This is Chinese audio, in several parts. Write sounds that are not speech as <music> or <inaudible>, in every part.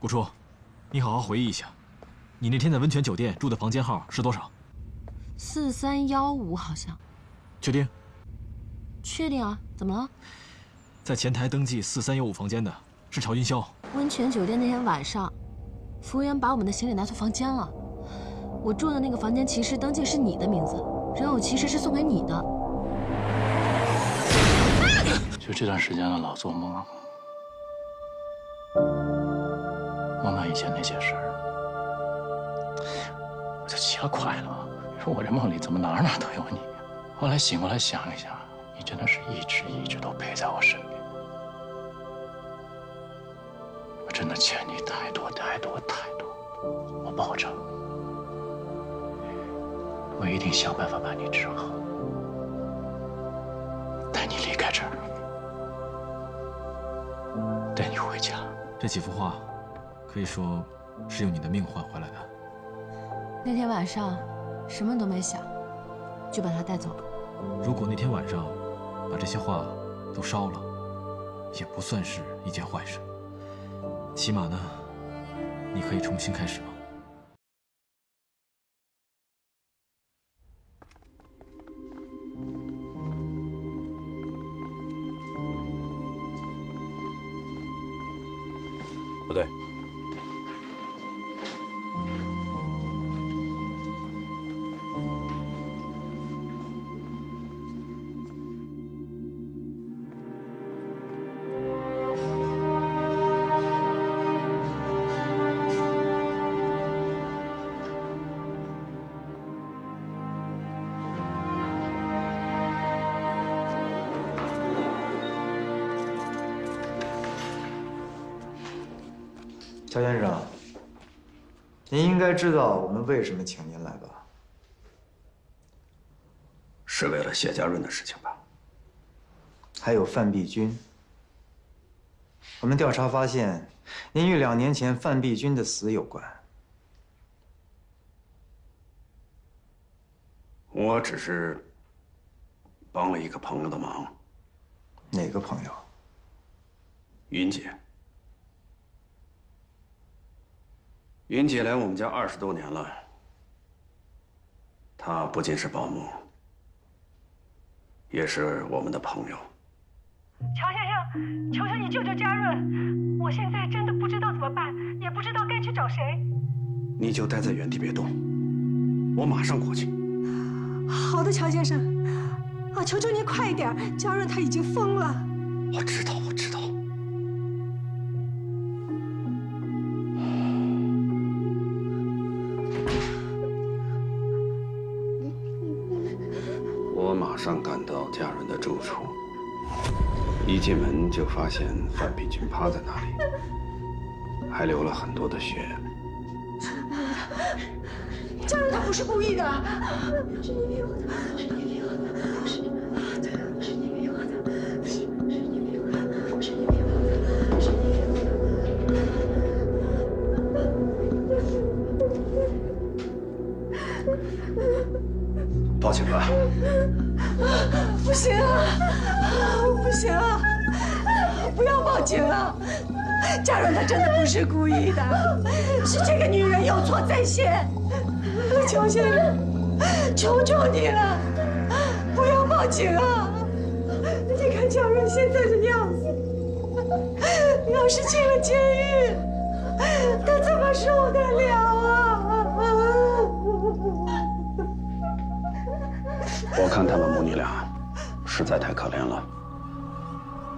顾初，你好好回忆一下，你那天在温泉酒店住的房间号是多少？四三幺五好像。确定？确定啊，怎么了？在前台登记四三幺五房间的是曹云霄。温泉酒店那天晚上，服务员把我们的行李拿错房间了。我住的那个房间其实登记是你的名字，人偶其实是送给你的。就这段时间了，老做梦，梦到以前那些事儿，我就奇了怪了。你说我这梦里怎么哪哪都有你？后来醒过来想一想，你真的是一直一直都陪在我身边。我真的欠你太多太多太多，我保证，我一定想办法把你治好，带你离开这儿，带你回家。这几幅画，可以说是用你的命换回来的。那天晚上。什么都没想，就把他带走了。如果那天晚上把这些画都烧了，也不算是一件坏事。起码呢，你可以重新开始了。该知道我们为什么请您来吧？是为了谢家润的事情吧？还有范碧君。我们调查发现，您与两年前范碧君的死有关。我只是帮了一个朋友的忙。哪个朋友？云姐。云姐来我们家二十多年了，她不仅是保姆，也是我们的朋友。乔先生，求求你救救嘉润！我现在真的不知道怎么办，也不知道该去找谁。你就待在原地别动，我马上过去。好的，乔先生。啊，求求您快一点，嘉润他已经疯了。我知道，我知道。上赶到家人的住处，一进门就发现范碧君趴在那里，还流了很多的血。家人他不是故意的，是你逼我的，嘉润他真的不是故意的，是这个女人有错在先。乔先生，求求你了，不要报警啊！你看嘉润现在的样子，要是进了监狱，他怎么受得了啊？我看他们母女俩实在太可怜了，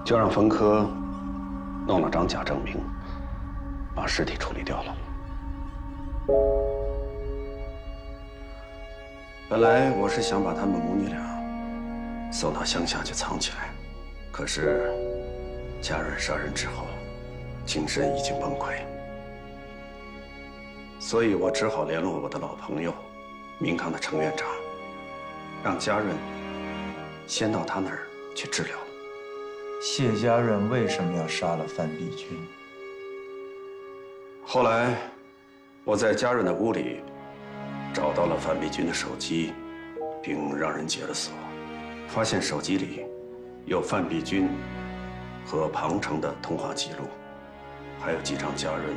就让冯科弄了张假证明，把尸体处理掉了。本来我是想把他们母女俩送到乡下去藏起来，可是家人杀人之后，精神已经崩溃，所以我只好联络我的老朋友，明康的程院长。让家润先到他那儿去治疗。谢家润为什么要杀了范碧君？后来我在家润的屋里找到了范碧君的手机，并让人解了锁，发现手机里有范碧君和庞城的通话记录，还有几张家润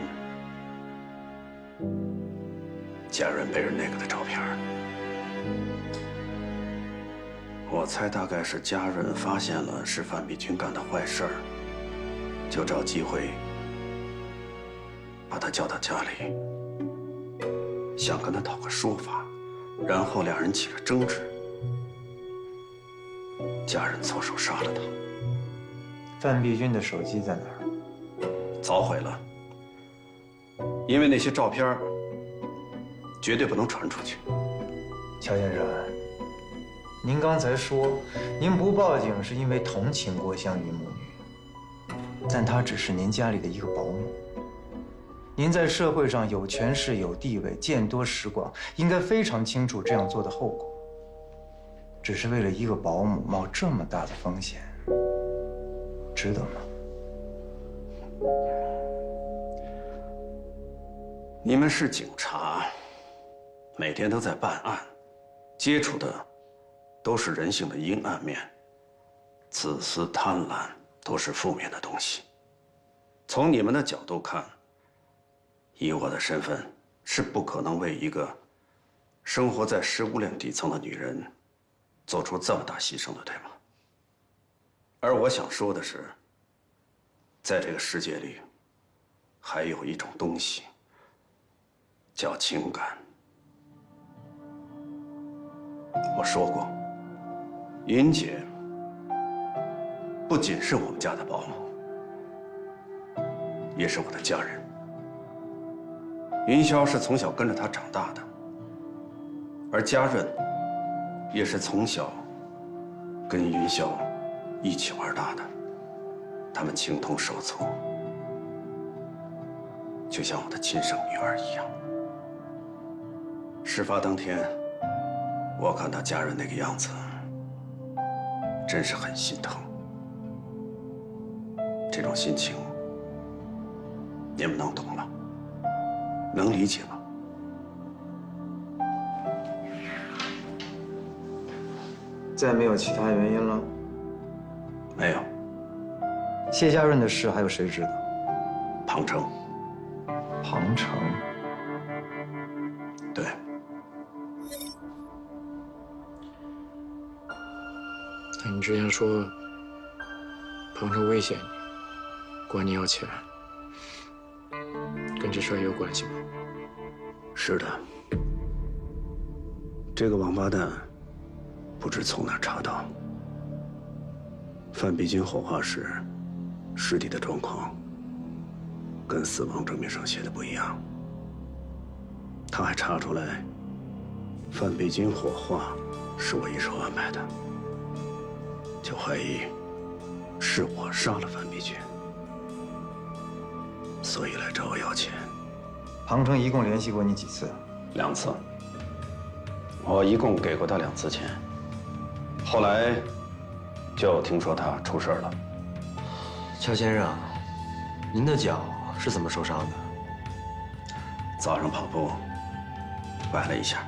家人背着那个的照片。我猜大概是家人发现了是范碧君干的坏事儿，就找机会把他叫到家里，想跟他讨个说法，然后两人起了争执，家人错手杀了他。范碧君的手机在哪儿？早毁了，因为那些照片绝对不能传出去。乔先生，您刚才说您不报警是因为同情郭香云母女，但她只是您家里的一个保姆。您在社会上有权势、有地位，见多识广，应该非常清楚这样做的后果。只是为了一个保姆冒这么大的风险，值得吗？你们是警察，每天都在办案，接触的都是人性的阴暗面，自私、贪婪都是负面的东西。从你们的角度看，以我的身份是不可能为一个生活在食物链底层的女人做出这么大牺牲的，对吗？而我想说的是，在这个世界里，还有一种东西。叫情感。我说过，云姐不仅是我们家的保姆，也是我的家人。云霄是从小跟着她长大的，而家润也是从小跟云霄一起玩大的，他们情同手足，就像我的亲生女儿一样。事发当天，我看他家人那个样子，真是很心疼。这种心情，你们能懂吗？能理解吗？再没有其他原因了？没有。谢家润的事还有谁知道？庞成。庞成。之前说庞成威胁你，管你要钱，跟这事儿也有关系吗？是的。这个王八蛋不知从哪查到，范碧君火化时尸体的状况跟死亡证明上写的不一样。他还查出来，范碧君火化是我一手安排的。就怀疑是我杀了范碧君，所以来找我要钱。庞城一共联系过你几次？两次。我一共给过他两次钱。后来就听说他出事了。乔先生，您的脚是怎么受伤的？早上跑步崴了一下。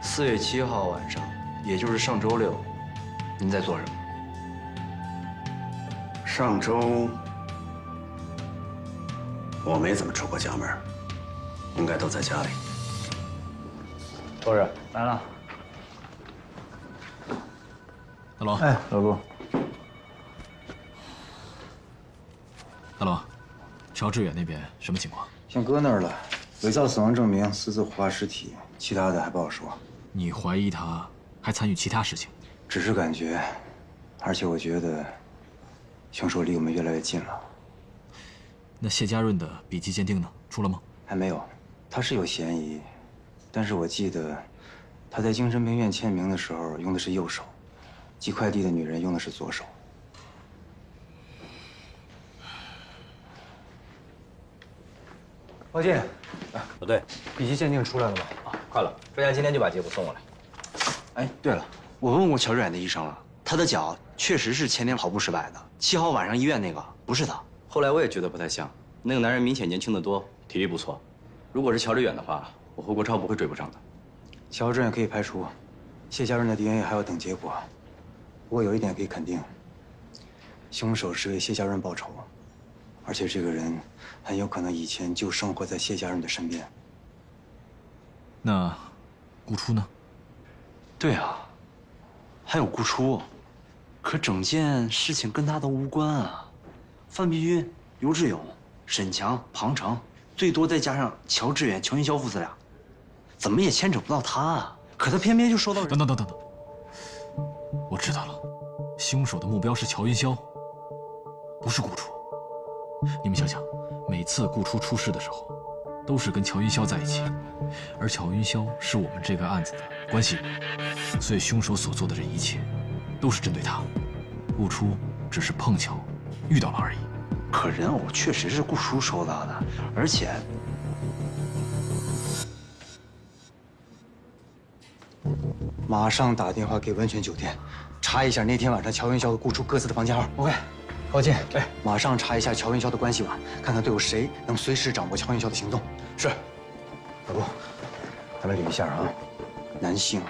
四月七号晚上，也就是上周六，您在做什么？上周我没怎么出过家门，应该都在家里。周日来了。大龙，哎，老顾。大龙，乔志远那边什么情况？先搁那儿了，伪造死亡证明，私自火化尸体，其他的还不好说。你怀疑他还参与其他事情？只是感觉，而且我觉得。凶手离我们越来越近了。那谢家润的笔迹鉴定呢？出了吗？还没有，他是有嫌疑，但是我记得他在精神病院签名的时候用的是右手，寄快递的女人用的是左手。抱歉，老队，笔迹鉴定出来了吗？啊，快了，专家今天就把结果送过来。哎，对了，我问过乔致远的医生了，他的脚确实是前天跑步失败的。七号晚上医院那个不是他，后来我也觉得不太像，那个男人明显年轻的多，体力不错。如果是乔致远的话，我和国超不会追不上的。乔致远可以排除，谢家润的 DNA 还要等结果。不过有一点可以肯定，凶手是为谢家润报仇，而且这个人很有可能以前就生活在谢家润的身边。那顾初呢？对啊，还有顾初，可整件事情跟他都无关啊。范碧君、刘志勇、沈强、庞成，最多再加上乔致远、乔云霄父子俩，怎么也牵扯不到他啊。可他偏偏就受到……等等等等等，我知道了，凶手的目标是乔云霄，不是顾初。你们想想，每次顾初出事的时候，都是跟乔云霄在一起，而乔云霄是我们这个案子的关系人，所以凶手所做的这一切，都是针对他。顾初只是碰巧遇到了而已。可人偶确实是顾初收到的，而且马上打电话给温泉酒店，查一下那天晚上乔云霄和顾初各自的房间号。OK，高进，哎，马上查一下乔云霄的关系网，看看都有谁能随时掌握乔云霄的行动。是，老顾，咱们捋一下啊，男性，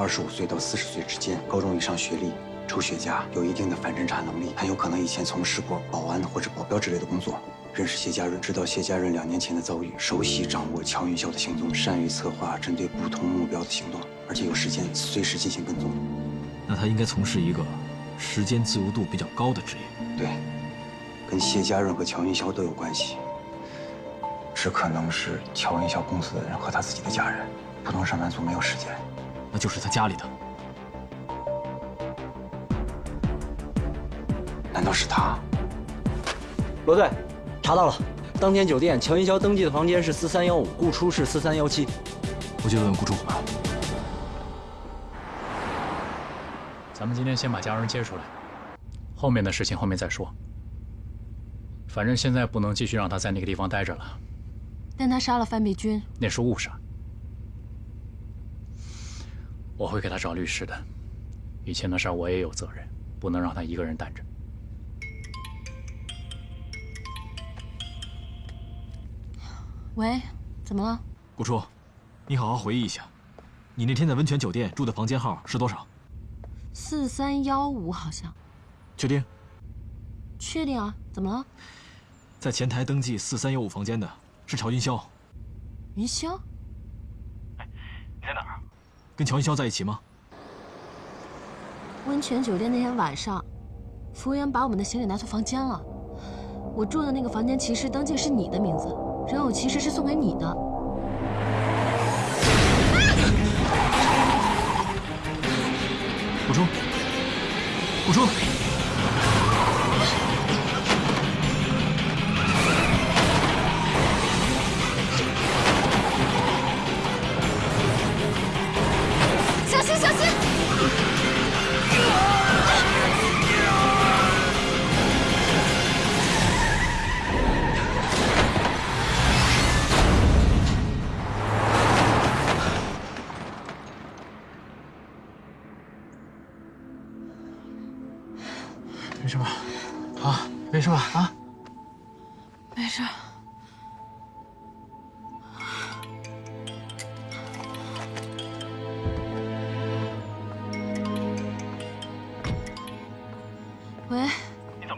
二十五岁到四十岁之间，高中以上学历，抽雪茄，有一定的反侦查能力，很有可能以前从事过保安或者保镖之类的工作。认识谢家润，知道谢家润两年前的遭遇，熟悉掌握乔云霄的行踪，善于策划针对不同目标的行动，而且有时间随时进行跟踪。那他应该从事一个时间自由度比较高的职业。对，跟谢家润和乔云霄都有关系，只可能是乔云霄公司的人和他自己的家人，普通上班族没有时间。那就是他家里的。难道是他？罗队，查到了，当天酒店乔云霄登记的房间是四三幺五，顾初是四三幺七。我去问问顾初吧。咱们今天先把家人接出来，后面的事情后面再说。反正现在不能继续让他在那个地方待着了。但他杀了范碧君，那是误杀。我会给他找律师的，以前的事我也有责任，不能让他一个人担着。喂，怎么了？顾初，你好好回忆一下，你那天在温泉酒店住的房间号是多少？四三幺五好像。确定？确定啊？怎么了？在前台登记四三幺五房间的是乔云霄。云霄？哎，你在哪儿？跟乔云霄在一起吗？温泉酒店那天晚上，服务员把我们的行李拿错房间了。我住的那个房间其实登记是你的名字，人偶其实是送给你的。顾初，顾初，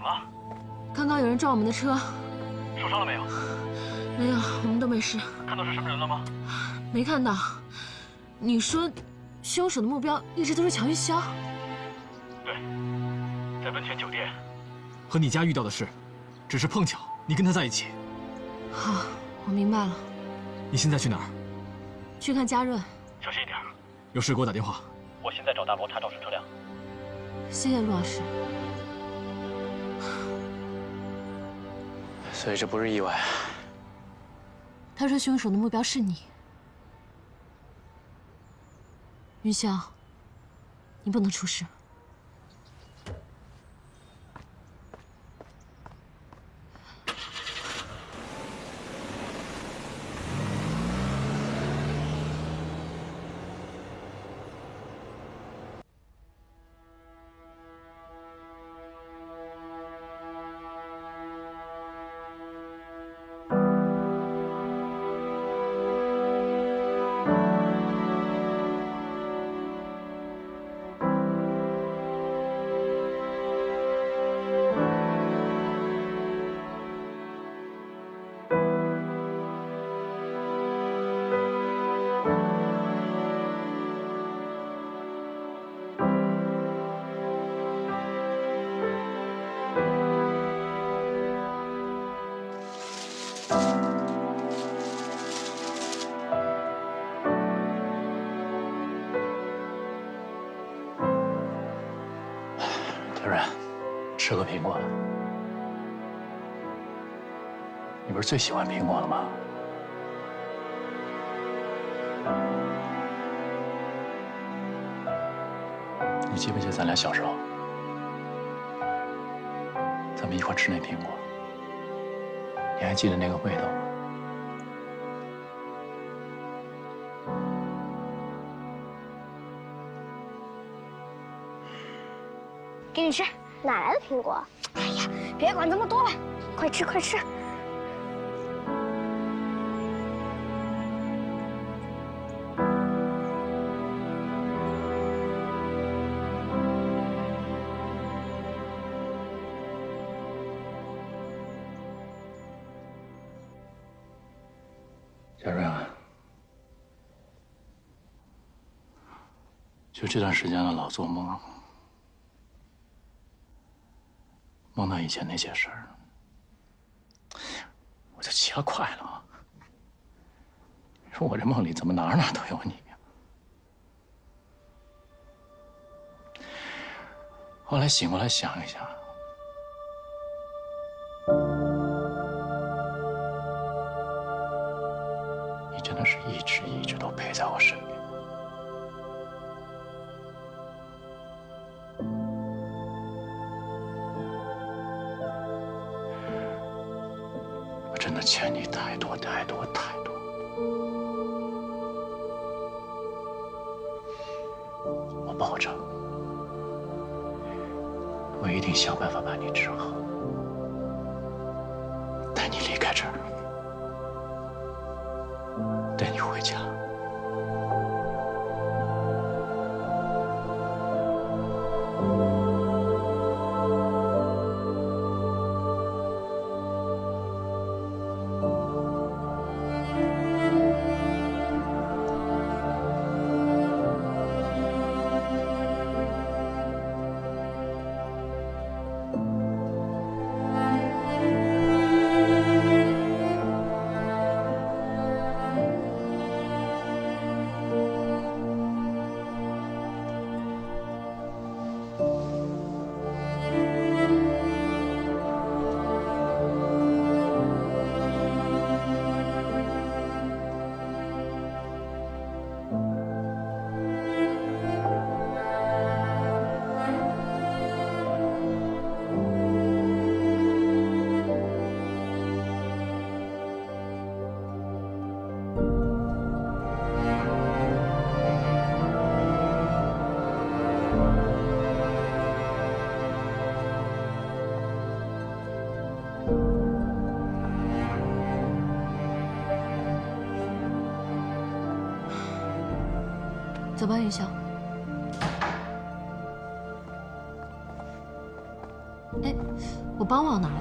么了？刚刚有人撞我们的车，受伤了没有？没有，我们都没事。看到是什么人了吗？没看到。你说，凶手的目标一直都是乔云霄？对，在温泉酒店，和你家遇到的事，只是碰巧你跟他在一起。好，我明白了。你现在去哪儿？去看嘉润。小心一点。有事给我打电话。我现在找大罗查肇事车辆。谢谢陆老师。所以这不是意外。他说凶手的目标是你，云霄，你不能出事。吃个苹果？你不是最喜欢苹果了吗？你记不记得咱俩小时候，咱们一块吃那苹果？你还记得那个味道吗？给你吃，哪来的苹果？哎呀，别管这么多了，快吃快吃。小瑞啊，就这段时间了，老做梦，梦到以前那些事儿，我就奇了怪了。你说我这梦里怎么哪哪都有你呀？后来醒过来想一想。我保证，我一定想办法把你治好，带你离开这儿。走吧，云霄。哎，我包忘哪了？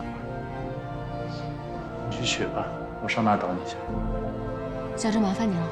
你去取吧，我上那等你去。小郑，麻烦你了。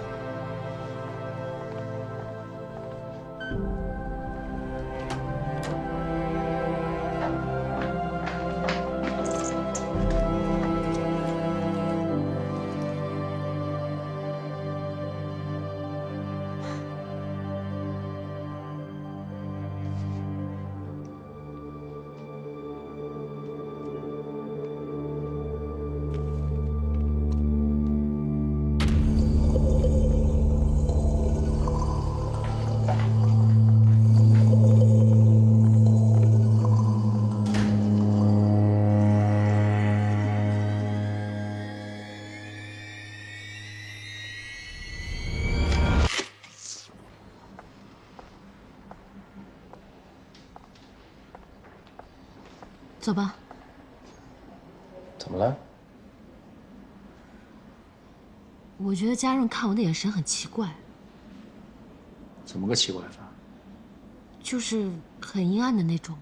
走吧。怎么了？我觉得家润看我的眼神很奇怪，怎么个奇怪法？就是很阴暗的那种。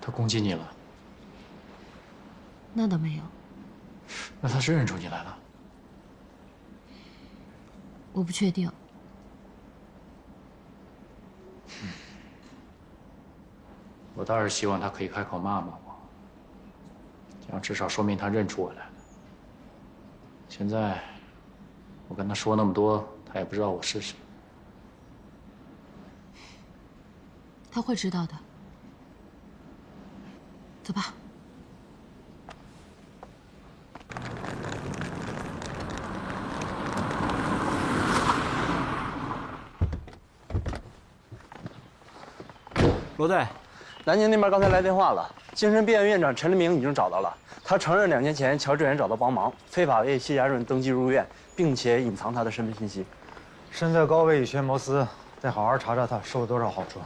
他攻击你了？那倒没有，那他是认出你来了？我不确定。倒是希望他可以开口骂骂我，这样至少说明他认出我来了。现在我跟他说那么多，他也不知道我是谁。他会知道的。走吧。罗队，南京那边刚才来电话了，精神病院院长陈立明已经找到了。他承认两年前乔志远找他帮忙，非法为谢家润登记入院，并且隐藏他的身份信息。身在高位，以权谋私，再好好查查他受了多少好处，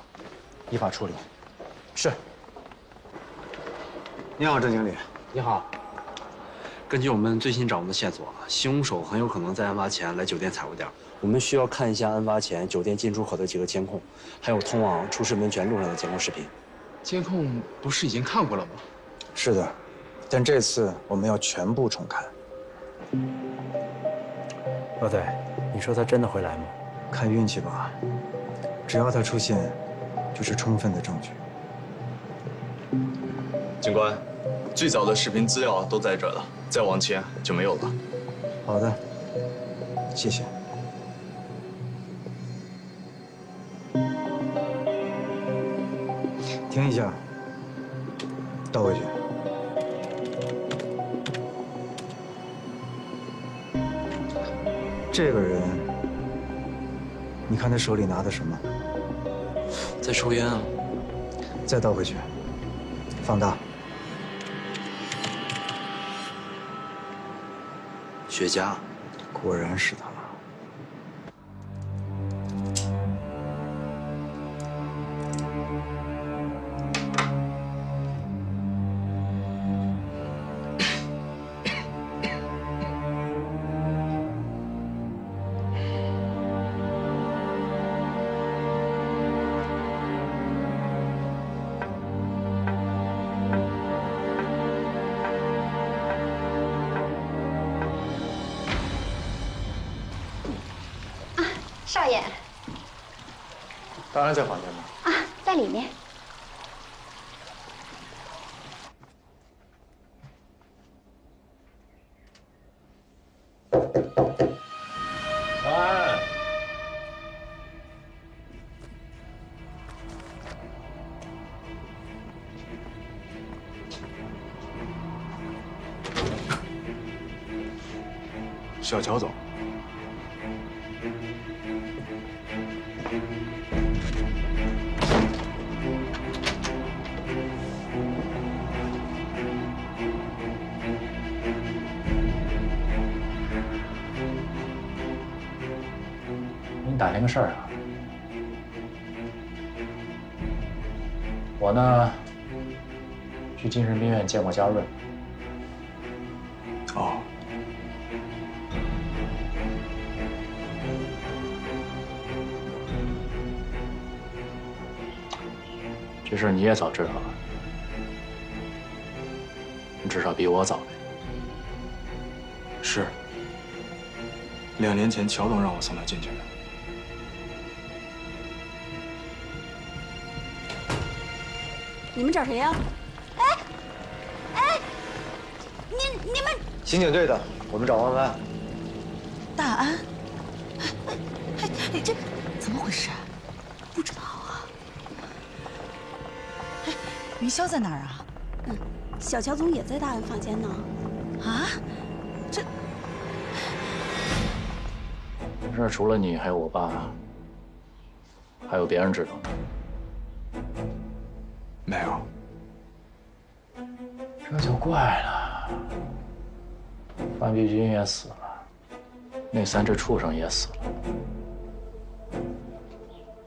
依法处理。是。你好，郑经理。你好。根据我们最新掌握的线索，凶手很有可能在案发前来酒店踩过点。我们需要看一下案发前酒店进出口的几个监控，还有通往出事温泉路上的监控视频。监控不是已经看过了吗？是的，但这次我们要全部重看。老队，你说他真的会来吗？看运气吧。只要他出现，就是充分的证据。警官，最早的视频资料都在这了，再往前就没有了。好的，谢谢。停一下，倒回去。这个人，你看他手里拿的什么？在抽烟啊。再倒回去，放大。雪茄，果然是他。小乔总。给你打听个事儿啊，我呢去精神病院见过佳润。你也早知道了，你至少比我早呗。是。两年前，乔总让我送他进去的。你们找谁呀？哎，哎，你你们刑警队的，我们找万万。大安，哎哎，这怎么回事？不云霄在哪儿啊？嗯，小乔总也在大安房间呢。啊？这这事儿除了你，还有我爸，还有别人知道吗？没有。这就怪了。范碧君也死了，那三只畜生也死了。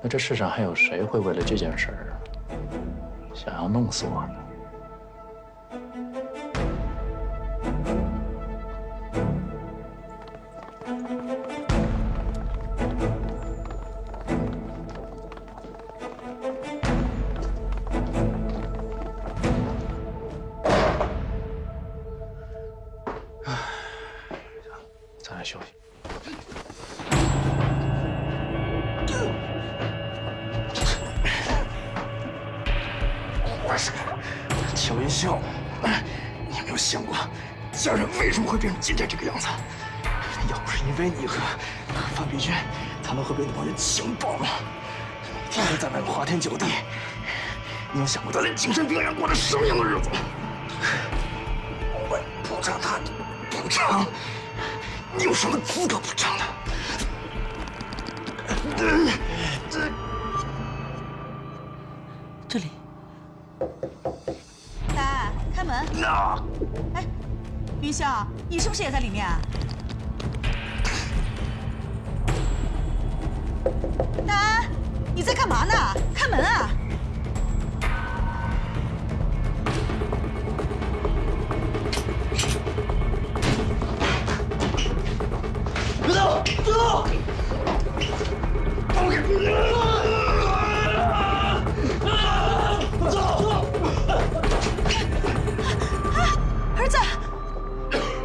那这世上还有谁会为了这件事儿想要弄死我呢？乔云霄，你有没有想过，家人为什么会变成今天这个样子？要不是因为你和范碧君，他们会被那帮人强暴吗？每天在外面花天酒地，你有想过他在精神病院过着什么样的日子吗？我补偿他，补偿？你有什么资格补偿他？哎，云霄，你是不是也在里面？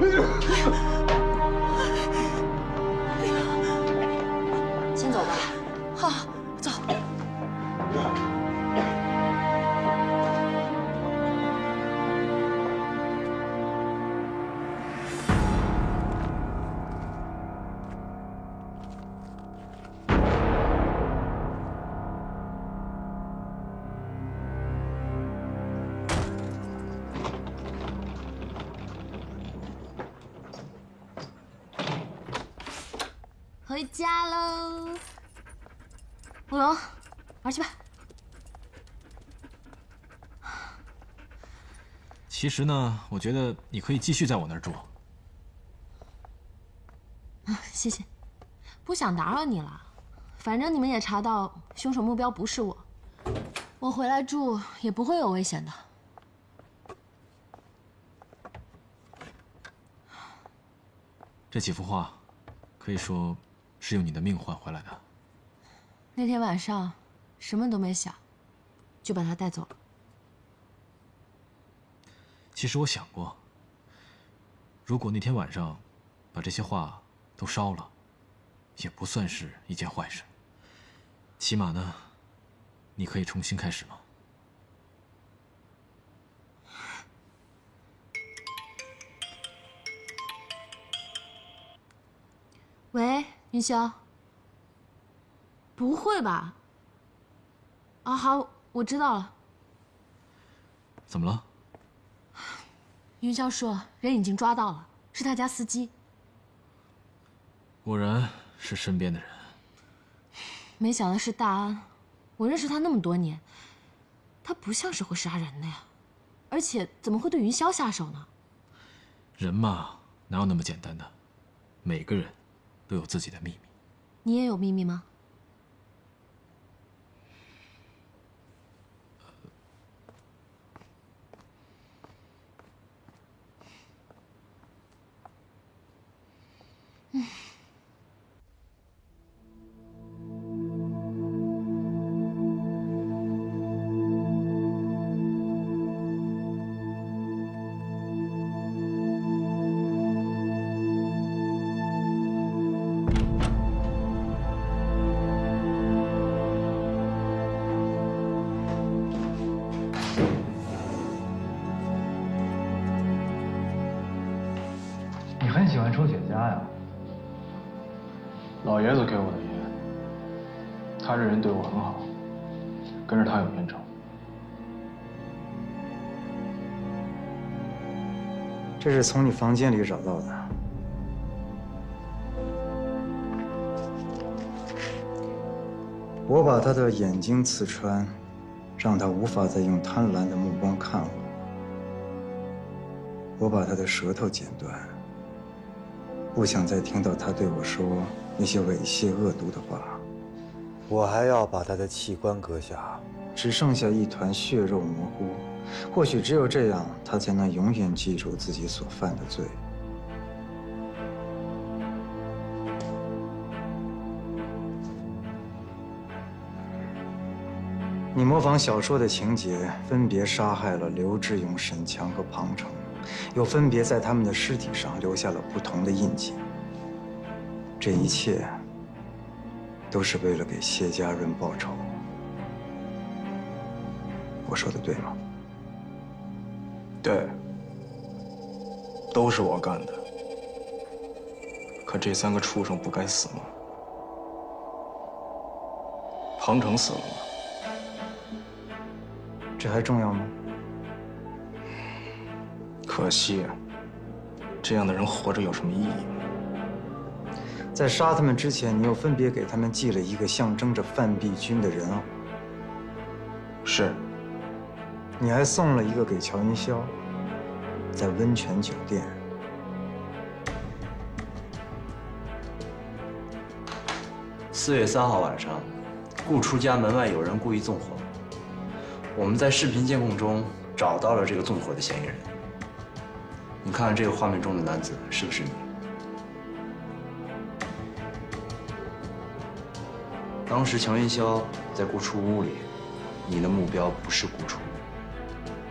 よし!其实呢，我觉得你可以继续在我那儿住。啊，谢谢，不想打扰你了。反正你们也查到凶手目标不是我，我回来住也不会有危险的。这几幅画，可以说是用你的命换回来的。那天晚上，什么都没想，就把他带走了。其实我想过，如果那天晚上把这些画都烧了，也不算是一件坏事。起码呢，你可以重新开始嘛。喂，云霄。不会吧？啊，好，我知道了。怎么了？云霄说人已经抓到了，是他家司机。果然是身边的人。没想到是大安，我认识他那么多年，他不像是会杀人的呀，而且怎么会对云霄下手呢？人嘛，哪有那么简单的？每个人都有自己的秘密。你也有秘密吗？Hmm. <laughs> 这是从你房间里找到的。我把他的眼睛刺穿，让他无法再用贪婪的目光看我。我把他的舌头剪断，不想再听到他对我说那些猥亵恶毒的话。我还要把他的器官割下，只剩下一团血肉模糊。或许只有这样，他才能永远记住自己所犯的罪。你模仿小说的情节，分别杀害了刘志勇、沈强和庞成，又分别在他们的尸体上留下了不同的印记。这一切，都是为了给谢家润报仇。我说的对吗？对，都是我干的。可这三个畜生不该死吗？庞成死了吗？这还重要吗？可惜啊，这样的人活着有什么意义？在杀他们之前，你又分别给他们寄了一个象征着范碧君的人偶。是。你还送了一个给乔云霄，在温泉酒店。四月三号晚上，顾初家门外有人故意纵火，我们在视频监控中找到了这个纵火的嫌疑人。你看这个画面中的男子是不是你？当时乔云霄在顾初屋里，你的目标不是顾初。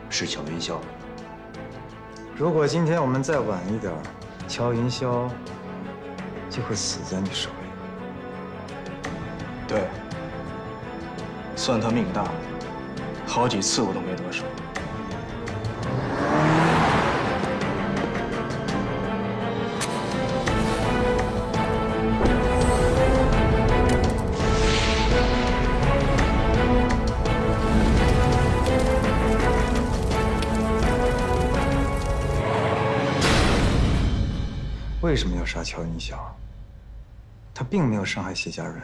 是乔云霄。如果今天我们再晚一点，乔云霄就会死在你手里。对，算他命大，好几次我都没得手。乔云霄？他并没有伤害谢家润，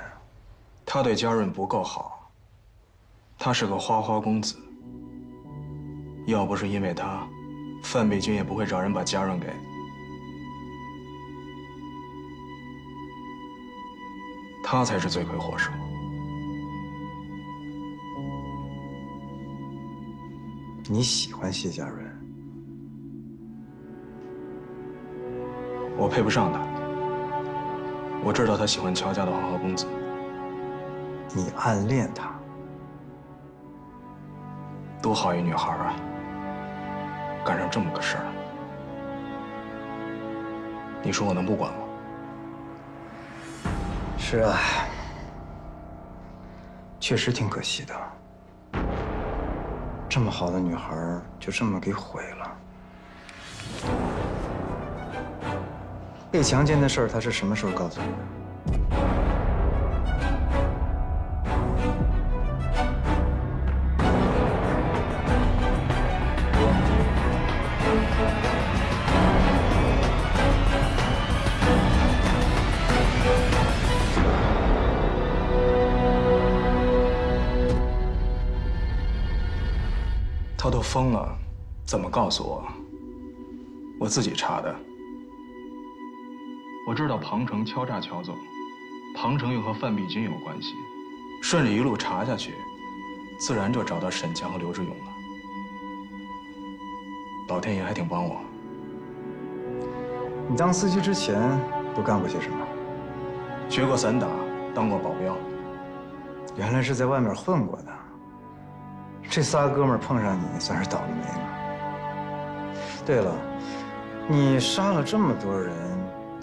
他对家润不够好。他是个花花公子，要不是因为他，范碧君也不会找人把家润给。他才是罪魁祸首。你喜欢谢家润？我配不上他。我知道他喜欢乔家的花花公子。你暗恋他？多好一女孩啊！干上这么个事儿，你说我能不管吗？是啊，确实挺可惜的。这么好的女孩，就这么给毁了。被强奸的事儿，他是什么时候告诉你的？他都疯了，怎么告诉我？我自己查的。我知道庞城敲诈乔总，庞城又和范碧君有关系，顺着一路查下去，自然就找到沈强和刘志勇了。老天爷还挺帮我。你当司机之前都干过些什么？学过散打，当过保镖。原来是在外面混过的。这仨哥们碰上你，算是倒了霉了。对了，你杀了这么多人，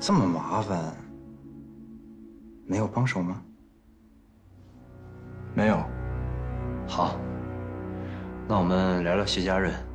这么麻烦，没有帮手吗？没有。好，那我们聊聊谢家人。